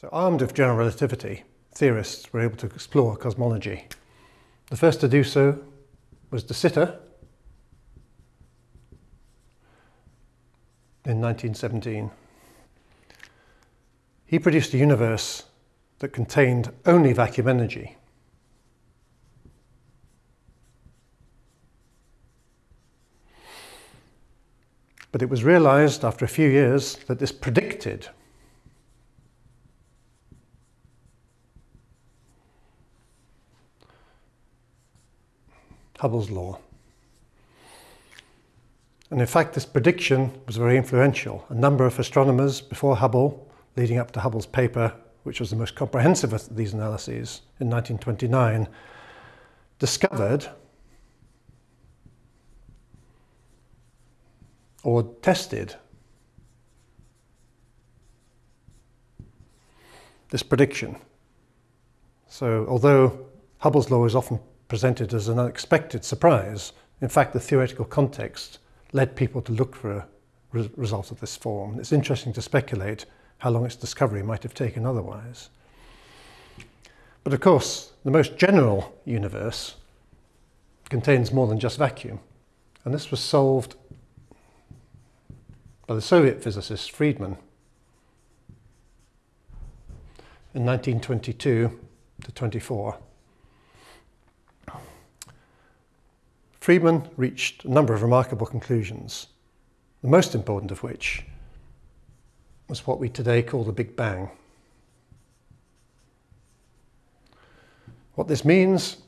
So armed with general relativity, theorists were able to explore cosmology. The first to do so was De Sitter in 1917. He produced a universe that contained only vacuum energy. But it was realized after a few years that this predicted Hubble's law. And in fact, this prediction was very influential. A number of astronomers before Hubble, leading up to Hubble's paper, which was the most comprehensive of these analyses in 1929, discovered or tested this prediction. So although Hubble's law is often presented as an unexpected surprise, in fact the theoretical context led people to look for a re result of this form. It's interesting to speculate how long its discovery might have taken otherwise. But of course, the most general universe contains more than just vacuum. And this was solved by the Soviet physicist Friedmann in 1922 to 24. Friedmann reached a number of remarkable conclusions, the most important of which was what we today call the Big Bang. What this means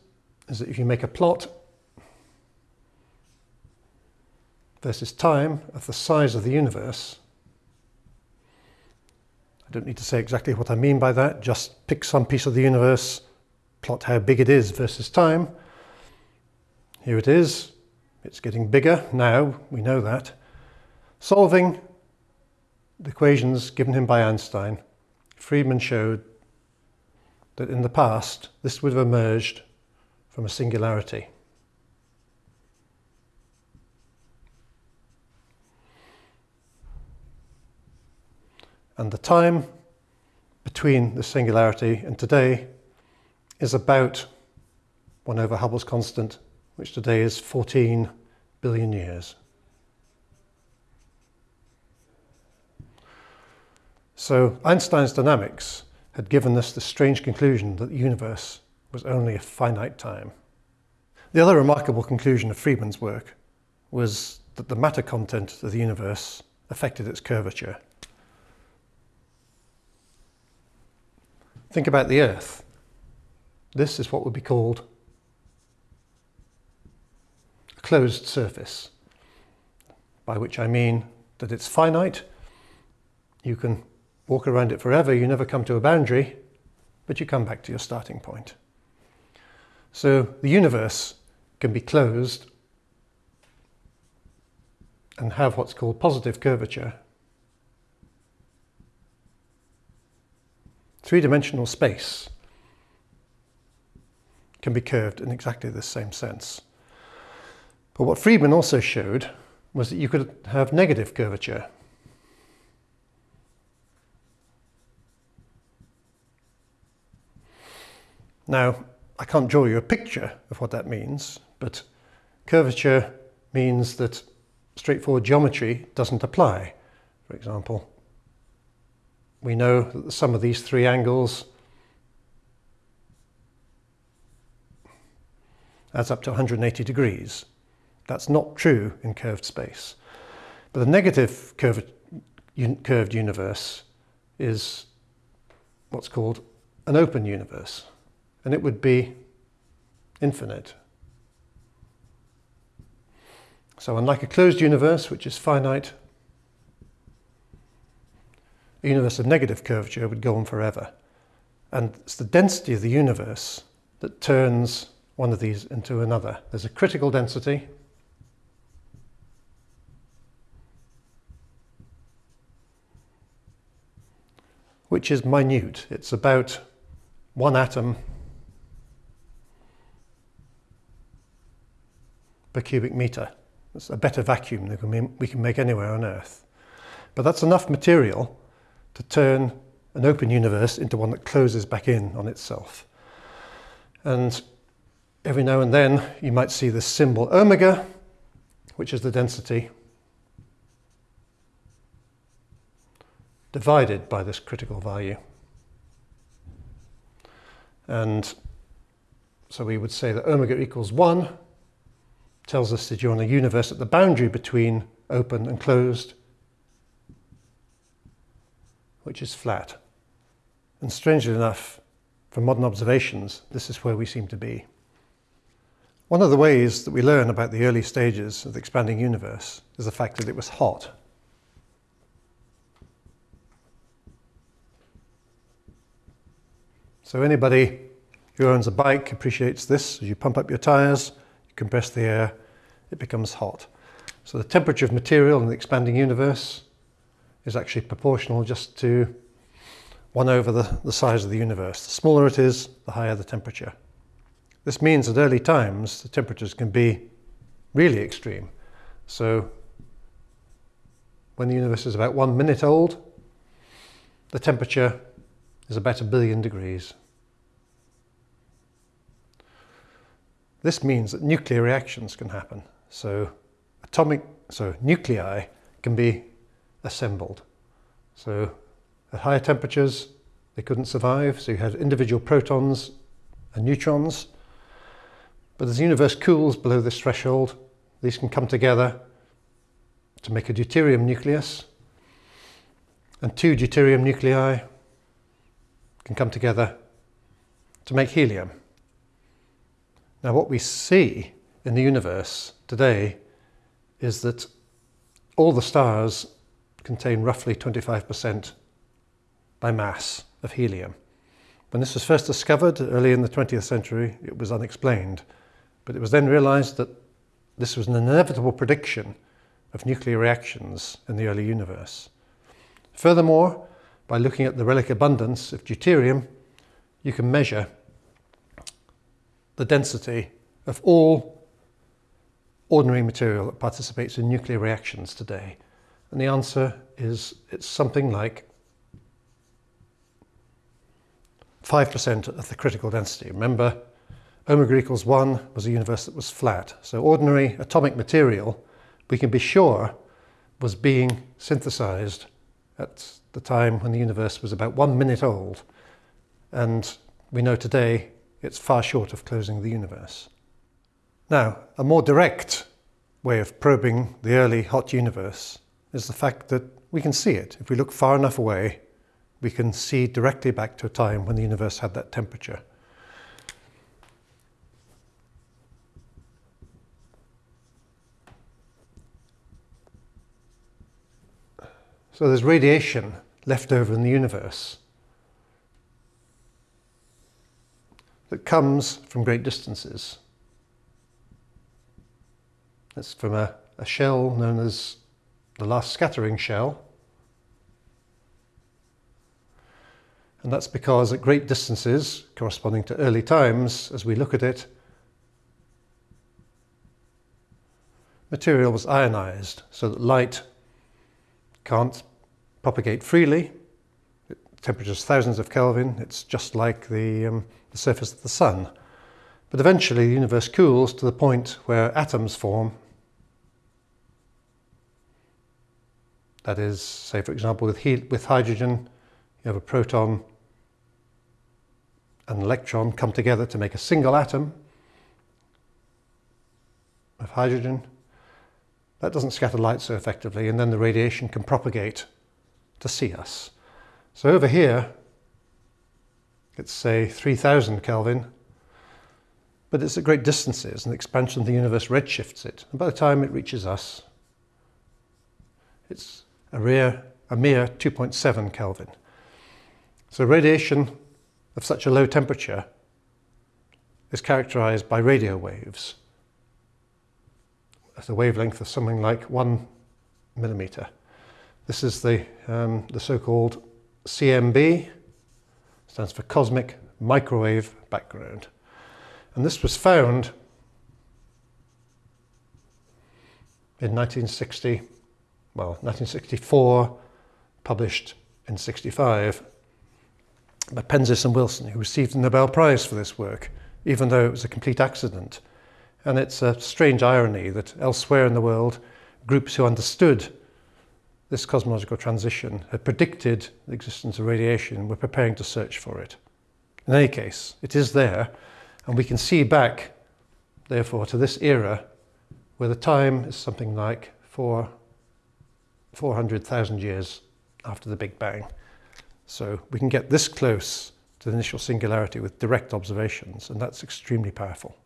is that if you make a plot versus time of the size of the universe, I don't need to say exactly what I mean by that, just pick some piece of the universe, plot how big it is versus time, here it is. It's getting bigger now, we know that. Solving the equations given him by Einstein, Friedmann showed that in the past this would have emerged from a singularity. And the time between the singularity and today is about 1 over Hubble's constant which today is 14 billion years. So Einstein's dynamics had given us the strange conclusion that the universe was only a finite time. The other remarkable conclusion of Friedmann's work was that the matter content of the universe affected its curvature. Think about the Earth. This is what would be called closed surface, by which I mean that it's finite. You can walk around it forever, you never come to a boundary, but you come back to your starting point. So the universe can be closed and have what's called positive curvature. Three-dimensional space can be curved in exactly the same sense. But what Friedmann also showed was that you could have negative curvature. Now, I can't draw you a picture of what that means, but curvature means that straightforward geometry doesn't apply. For example, we know that the sum of these three angles adds up to 180 degrees. That's not true in curved space. But the negative curved, curved universe is what's called an open universe. And it would be infinite. So unlike a closed universe, which is finite, a universe of negative curvature would go on forever. And it's the density of the universe that turns one of these into another. There's a critical density, which is minute. It's about one atom per cubic meter. It's a better vacuum than we can make anywhere on Earth. But that's enough material to turn an open universe into one that closes back in on itself. And every now and then you might see this symbol omega, which is the density divided by this critical value. And so we would say that omega equals 1 tells us that you're in a universe at the boundary between open and closed, which is flat. And strangely enough, from modern observations, this is where we seem to be. One of the ways that we learn about the early stages of the expanding universe is the fact that it was hot. So anybody who owns a bike appreciates this. As you pump up your tires, you compress the air, it becomes hot. So the temperature of material in the expanding universe is actually proportional just to 1 over the, the size of the universe. The smaller it is, the higher the temperature. This means at early times the temperatures can be really extreme. So when the universe is about one minute old, the temperature is about a billion degrees. This means that nuclear reactions can happen. So atomic, so nuclei can be assembled. So at higher temperatures, they couldn't survive. So you had individual protons and neutrons. But as the universe cools below this threshold, these can come together to make a deuterium nucleus. And two deuterium nuclei can come together to make helium. Now, what we see in the universe today is that all the stars contain roughly 25% by mass of helium. When this was first discovered early in the 20th century, it was unexplained. But it was then realized that this was an inevitable prediction of nuclear reactions in the early universe. Furthermore, by looking at the relic abundance of deuterium, you can measure the density of all ordinary material that participates in nuclear reactions today? And the answer is it's something like 5% of the critical density. Remember, omega equals 1 was a universe that was flat. So ordinary atomic material, we can be sure, was being synthesized at the time when the universe was about one minute old. And we know today it's far short of closing the universe. Now, a more direct way of probing the early hot universe is the fact that we can see it. If we look far enough away, we can see directly back to a time when the universe had that temperature. So there's radiation left over in the universe that comes from great distances. That's from a, a shell known as the last scattering shell. And that's because at great distances, corresponding to early times, as we look at it, material was ionized so that light can't propagate freely. Temperature is thousands of Kelvin. It's just like the um, the surface of the sun. But eventually the universe cools to the point where atoms form. That is, say for example with, with hydrogen, you have a proton and an electron come together to make a single atom of hydrogen. That doesn't scatter light so effectively and then the radiation can propagate to see us. So over here it's say 3000 Kelvin, but it's at great distances and the expansion of the universe redshifts it. And by the time it reaches us, it's a, rare, a mere 2.7 Kelvin. So radiation of such a low temperature is characterized by radio waves at a wavelength of something like one millimeter. This is the, um, the so-called CMB, stands for Cosmic Microwave Background. And this was found in 1960, well, 1964, published in 65. by Penzias and Wilson, who received the Nobel Prize for this work, even though it was a complete accident. And it's a strange irony that elsewhere in the world, groups who understood this cosmological transition had predicted the existence of radiation were preparing to search for it. In any case, it is there, and we can see back, therefore, to this era where the time is something like four, 400,000 years after the Big Bang. So we can get this close to the initial singularity with direct observations, and that's extremely powerful.